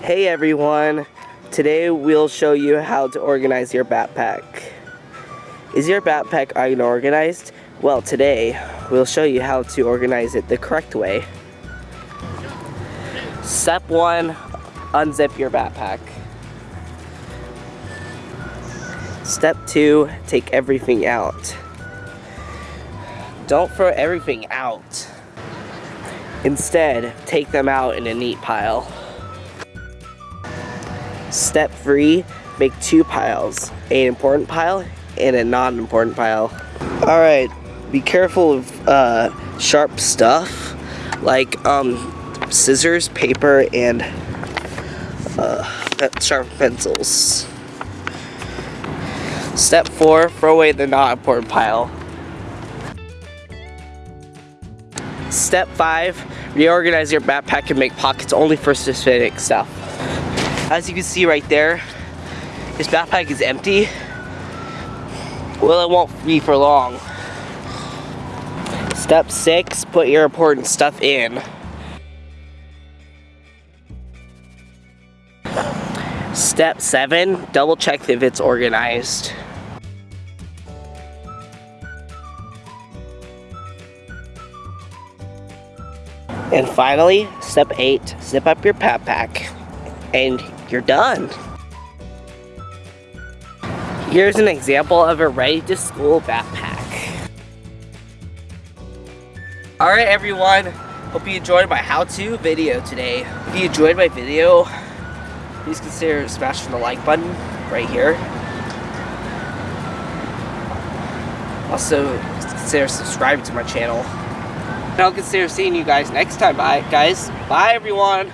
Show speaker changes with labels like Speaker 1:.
Speaker 1: Hey everyone! Today we'll show you how to organize your backpack. Is your backpack unorganized? Well today we'll show you how to organize it the correct way. Step 1. Unzip your backpack. Step 2. Take everything out. Don't throw everything out. Instead, take them out in a neat pile. Step 3, make two piles, an important pile and a non-important pile. Alright, be careful of uh, sharp stuff like um, scissors, paper, and uh, sharp pencils. Step 4, throw away the not important pile. Step 5, reorganize your backpack and make pockets only for specific stuff. As you can see right there, this backpack is empty. Well, it won't be for long. Step 6, put your important stuff in. Step 7, double check if it's organized. And finally, step 8, zip up your backpack and you're done. Here's an example of a ready to school backpack. Alright everyone, hope you enjoyed my how-to video today. If you enjoyed my video, please consider smashing the like button right here. Also, consider subscribing to my channel. And I'll consider seeing you guys next time. Bye, guys. Bye, everyone.